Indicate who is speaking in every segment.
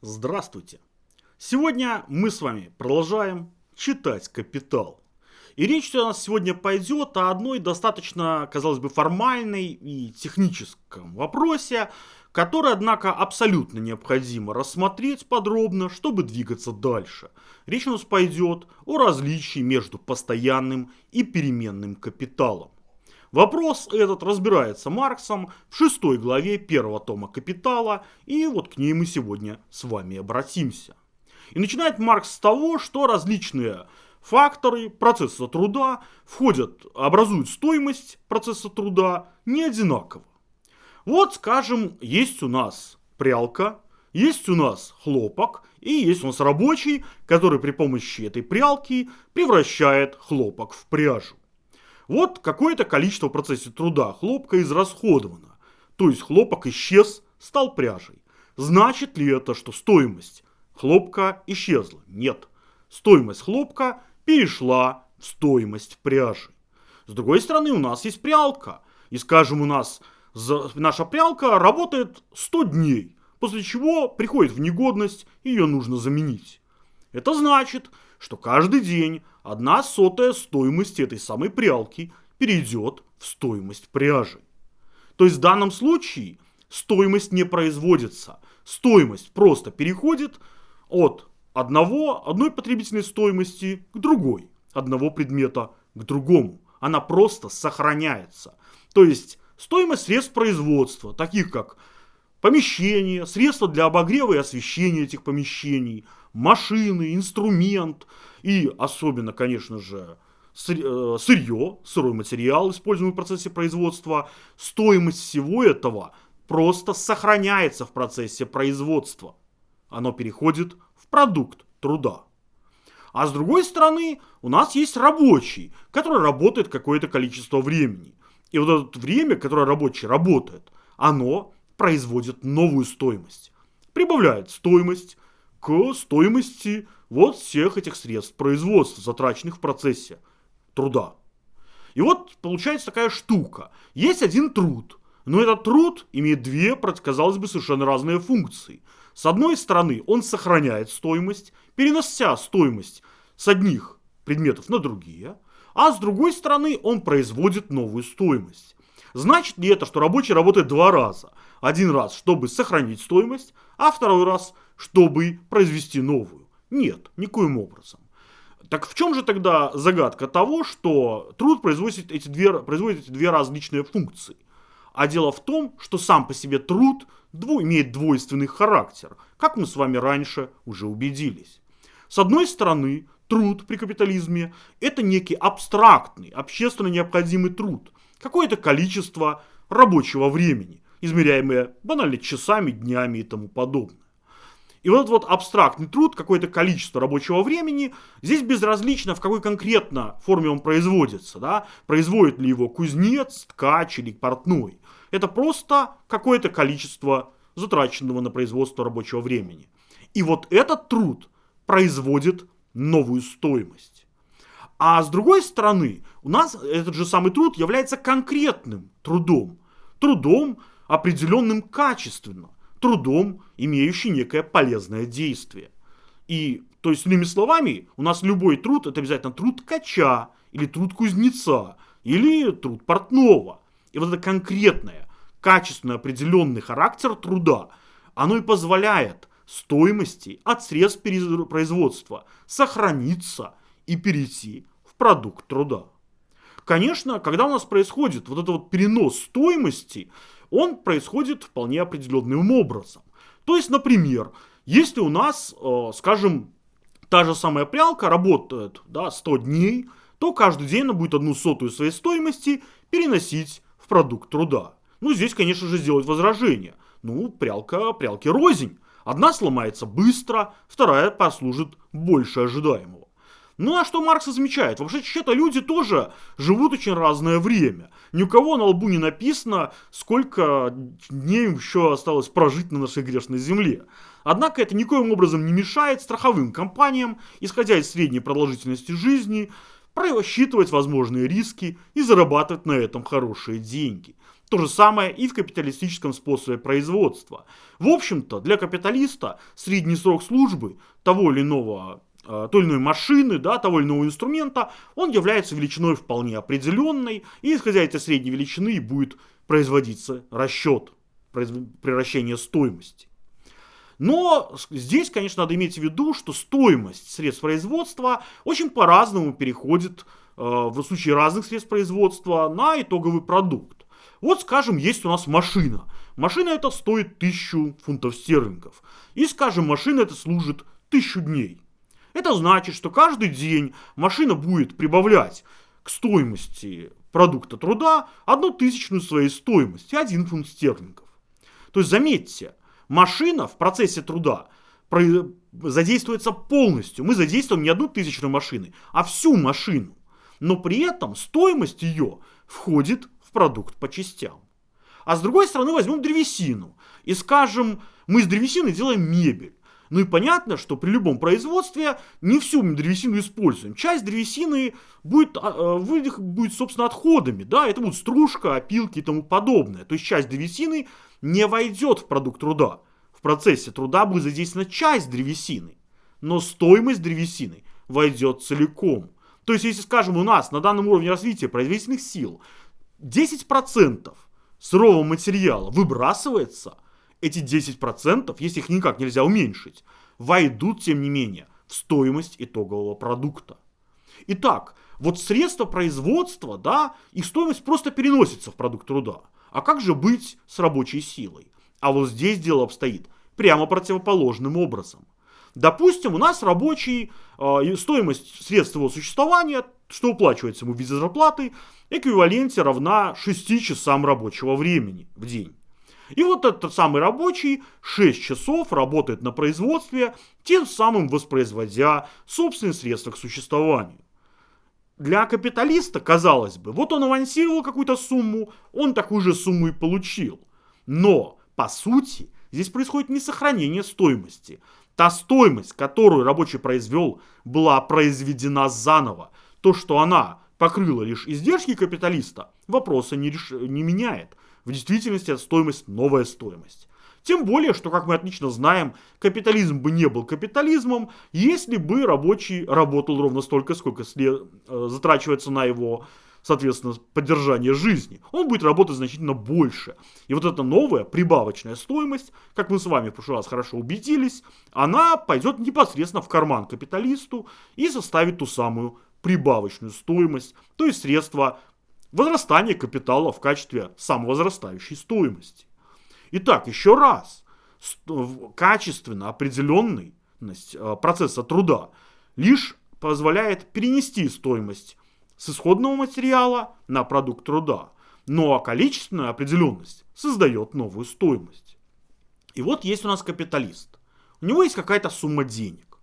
Speaker 1: Здравствуйте! Сегодня мы с вами продолжаем читать «Капитал». И речь у нас сегодня пойдет о одной достаточно, казалось бы, формальной и техническом вопросе, который, однако, абсолютно необходимо рассмотреть подробно, чтобы двигаться дальше. Речь у нас пойдет о различии между постоянным и переменным капиталом. Вопрос этот разбирается Марксом в шестой главе первого тома «Капитала», и вот к ней мы сегодня с вами обратимся. И начинает Маркс с того, что различные факторы процесса труда входят, образуют стоимость процесса труда не одинаково. Вот, скажем, есть у нас прялка, есть у нас хлопок и есть у нас рабочий, который при помощи этой прялки превращает хлопок в пряжу. Вот какое-то количество в процессе труда хлопка израсходовано. То есть хлопок исчез, стал пряжей. Значит ли это, что стоимость хлопка исчезла? Нет. Стоимость хлопка перешла в стоимость пряжи. С другой стороны, у нас есть прялка. И скажем, у нас наша прялка работает 100 дней, после чего приходит в негодность, ее нужно заменить. Это значит, что каждый день одна сотая стоимости этой самой прялки перейдет в стоимость пряжи. То есть в данном случае стоимость не производится. Стоимость просто переходит от одного, одной потребительной стоимости к другой, одного предмета к другому. Она просто сохраняется. То есть стоимость средств производства, таких как помещение, средства для обогрева и освещения этих помещений – машины, инструмент и особенно, конечно же, э, сырье, сырой материал, используемый в процессе производства, стоимость всего этого просто сохраняется в процессе производства. Оно переходит в продукт труда. А с другой стороны, у нас есть рабочий, который работает какое-то количество времени. И вот это время, которое рабочий работает, оно производит новую стоимость. Прибавляет стоимость, к стоимости вот всех этих средств производства, затраченных в процессе труда. И вот получается такая штука. Есть один труд, но этот труд имеет две, казалось бы, совершенно разные функции. С одной стороны, он сохраняет стоимость, перенося стоимость с одних предметов на другие, а с другой стороны, он производит новую стоимость. Значит ли это, что рабочий работает два раза? Один раз, чтобы сохранить стоимость, а второй раз, чтобы произвести новую. Нет, никоим образом. Так в чем же тогда загадка того, что труд производит эти две, производит эти две различные функции? А дело в том, что сам по себе труд дво, имеет двойственный характер, как мы с вами раньше уже убедились. С одной стороны, труд при капитализме – это некий абстрактный, общественно необходимый труд, какое-то количество рабочего времени, измеряемое банально часами, днями и тому подобное. И вот этот вот абстрактный труд, какое-то количество рабочего времени, здесь безразлично, в какой конкретно форме он производится. Да? Производит ли его кузнец, ткач или портной. Это просто какое-то количество затраченного на производство рабочего времени. И вот этот труд производит новую стоимость. А с другой стороны, у нас этот же самый труд является конкретным трудом. Трудом, определенным качественно трудом, имеющий некое полезное действие. И, то есть, иными словами, у нас любой труд это обязательно труд ткача, или труд кузнеца, или труд портного. И вот это конкретное, качественный определенный характер труда, оно и позволяет стоимости от средств производства сохраниться и перейти в продукт труда. Конечно, когда у нас происходит вот этот вот перенос стоимости, он происходит вполне определенным образом. То есть, например, если у нас, э, скажем, та же самая прялка работает да, 100 дней, то каждый день она будет одну сотую своей стоимости переносить в продукт труда. Ну, здесь, конечно же, сделать возражение. Ну, прялка, прялки рознь. Одна сломается быстро, вторая послужит больше ожидаемого. Ну а что Маркс замечает? Вообще, что-то люди тоже живут очень разное время. Ни у кого на лбу не написано, сколько дней еще осталось прожить на нашей грешной земле. Однако это никоим образом не мешает страховым компаниям, исходя из средней продолжительности жизни, просчитывать возможные риски и зарабатывать на этом хорошие деньги. То же самое и в капиталистическом способе производства. В общем-то, для капиталиста средний срок службы того или иного той или иной машины, да, того или иного инструмента, он является величиной вполне определенной, и исходя из этой средней величины будет производиться расчет, превращение стоимости. Но здесь, конечно, надо иметь в виду, что стоимость средств производства очень по-разному переходит э, в случае разных средств производства на итоговый продукт. Вот, скажем, есть у нас машина. Машина это стоит 1000 фунтов стерлингов. И, скажем, машина это служит 1000 дней. Это значит, что каждый день машина будет прибавлять к стоимости продукта труда одну тысячную своей стоимости, 1 фунт стерлингов. То есть, заметьте, машина в процессе труда задействуется полностью. Мы задействуем не одну тысячную машины, а всю машину. Но при этом стоимость ее входит в продукт по частям. А с другой стороны возьмем древесину и скажем, мы из древесины делаем мебель. Ну и понятно, что при любом производстве не всю древесину используем. Часть древесины будет, а, а, будет собственно, отходами. Да? Это будет стружка, опилки и тому подобное. То есть часть древесины не войдет в продукт труда. В процессе труда будет задействована часть древесины, но стоимость древесины войдет целиком. То есть, если, скажем, у нас на данном уровне развития производительных сил 10% сырого материала выбрасывается, эти 10%, если их никак нельзя уменьшить, войдут, тем не менее, в стоимость итогового продукта. Итак, вот средства производства, да, их стоимость просто переносится в продукт труда. А как же быть с рабочей силой? А вот здесь дело обстоит прямо противоположным образом. Допустим, у нас рабочий, э, стоимость средств его существования, что уплачивается ему в виде зарплаты, эквиваленте равна 6 часам рабочего времени в день. И вот этот самый рабочий 6 часов работает на производстве, тем самым воспроизводя собственные средства к существованию. Для капиталиста, казалось бы, вот он авансировал какую-то сумму, он такую же сумму и получил. Но, по сути, здесь происходит не сохранение стоимости. Та стоимость, которую рабочий произвел, была произведена заново. То, что она покрыла лишь издержки капиталиста, вопроса не, реш... не меняет. В действительности эта стоимость новая стоимость. Тем более, что, как мы отлично знаем, капитализм бы не был капитализмом, если бы рабочий работал ровно столько, сколько след... Э, затрачивается на его соответственно, поддержание жизни, он будет работать значительно больше. И вот эта новая прибавочная стоимость, как мы с вами в прошлый раз хорошо убедились, она пойдет непосредственно в карман капиталисту и составит ту самую прибавочную стоимость, то есть средства возрастания капитала в качестве самовозрастающей стоимости. Итак, еще раз, качественно определенность э, процесса труда лишь позволяет перенести стоимость с исходного материала на продукт труда. А количественная определенность создает новую стоимость. И вот есть у нас капиталист. У него есть какая-то сумма денег.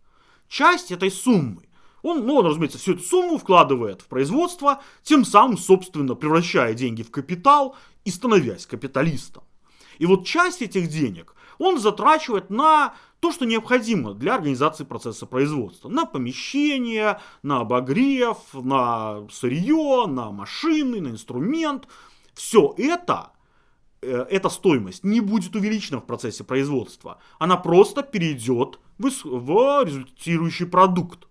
Speaker 1: Часть этой суммы он, ну, он, разумеется, всю эту сумму вкладывает в производство, тем самым, собственно, превращая деньги в капитал и становясь капиталистом. И вот часть этих денег он затрачивает на то, что необходимо для организации процесса производства. На помещение, на обогрев, на сырье, на машины, на инструмент. Все это, э, эта стоимость не будет увеличена в процессе производства. Она просто перейдет в, в результирующий продукт.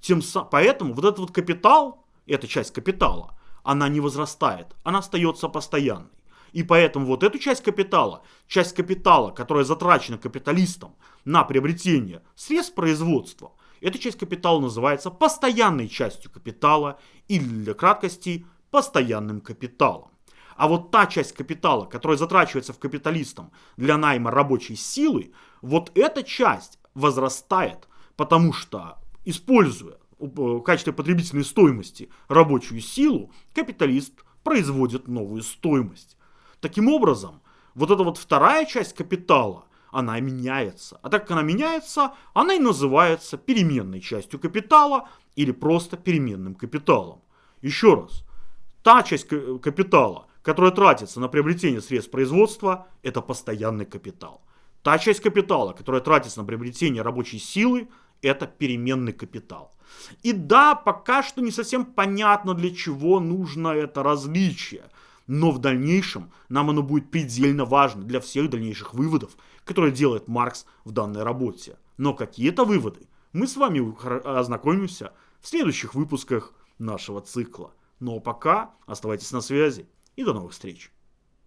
Speaker 1: Тем, поэтому вот этот вот капитал, эта часть капитала, она не возрастает, она остается постоянной. И поэтому вот эту часть капитала, часть капитала, которая затрачена капиталистом на приобретение средств производства, эта часть капитала называется постоянной частью капитала или для краткости постоянным капиталом. А вот та часть капитала, которая затрачивается в капиталистом для найма рабочей силы, вот эта часть возрастает, потому что, используя в качестве потребительной стоимости рабочую силу, капиталист производит новую стоимость. Таким образом, вот эта вот вторая часть капитала, она меняется. А так как она меняется, она и называется переменной частью капитала или просто переменным капиталом. Еще раз, та часть капитала, которая тратится на приобретение средств производства, это постоянный капитал. Та часть капитала, которая тратится на приобретение рабочей силы, это переменный капитал. И да, пока что не совсем понятно, для чего нужно это различие. Но в дальнейшем нам оно будет предельно важно для всех дальнейших выводов, которые делает Маркс в данной работе. Но какие-то выводы мы с вами ознакомимся в следующих выпусках нашего цикла. Но пока оставайтесь на связи и до новых встреч.